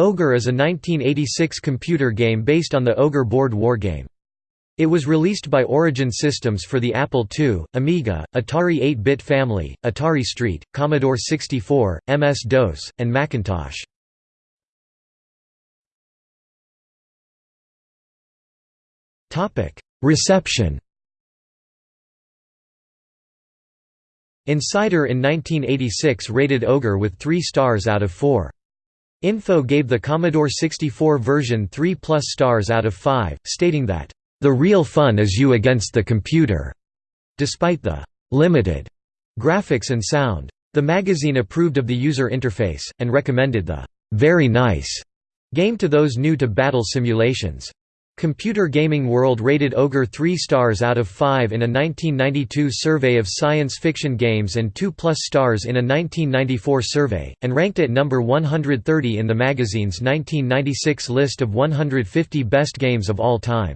Ogre is a 1986 computer game based on the Ogre board war game. It was released by Origin Systems for the Apple II, Amiga, Atari 8-bit family, Atari ST, Commodore 64, MS-DOS, and Macintosh. Reception Insider in 1986 rated Ogre with 3 stars out of 4. Info gave the Commodore 64 version 3 plus stars out of 5, stating that, "...the real fun is you against the computer," despite the "...limited," graphics and sound. The magazine approved of the user interface, and recommended the "...very nice," game to those new to battle simulations. Computer Gaming World rated Ogre 3 stars out of 5 in a 1992 survey of science fiction games and 2 plus stars in a 1994 survey, and ranked at number 130 in the magazine's 1996 list of 150 best games of all time.